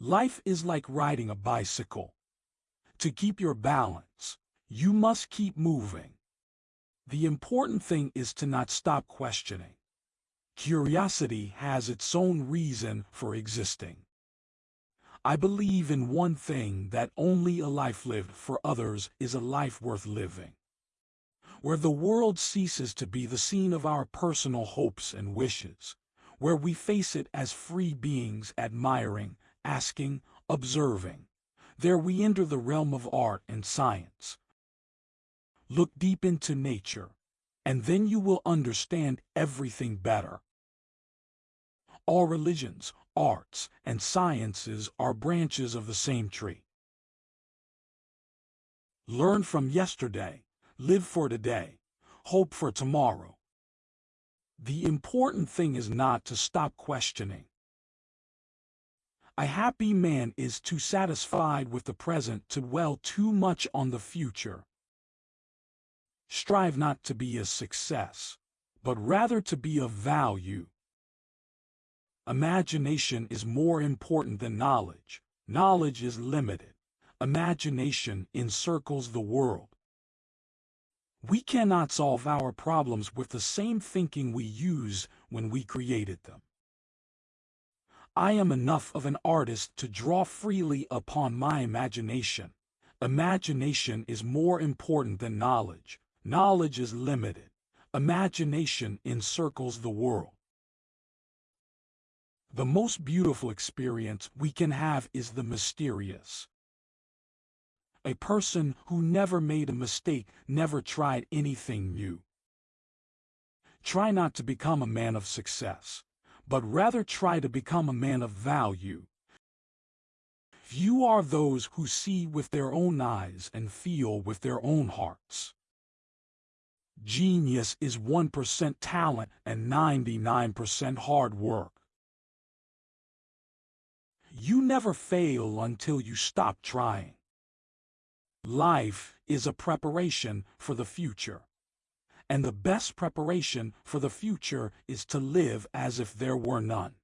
Life is like riding a bicycle. To keep your balance, you must keep moving. The important thing is to not stop questioning. Curiosity has its own reason for existing. I believe in one thing that only a life lived for others is a life worth living. Where the world ceases to be the scene of our personal hopes and wishes, where we face it as free beings admiring, asking, observing. There we enter the realm of art and science. Look deep into nature, and then you will understand everything better. All religions, arts, and sciences are branches of the same tree. Learn from yesterday, live for today, hope for tomorrow. The important thing is not to stop questioning. A happy man is too satisfied with the present to dwell too much on the future. Strive not to be a success, but rather to be of value. Imagination is more important than knowledge. Knowledge is limited. Imagination encircles the world. We cannot solve our problems with the same thinking we used when we created them. I am enough of an artist to draw freely upon my imagination. Imagination is more important than knowledge. Knowledge is limited. Imagination encircles the world. The most beautiful experience we can have is the mysterious. A person who never made a mistake never tried anything new. Try not to become a man of success but rather try to become a man of value. You are those who see with their own eyes and feel with their own hearts. Genius is 1% talent and 99% hard work. You never fail until you stop trying. Life is a preparation for the future and the best preparation for the future is to live as if there were none.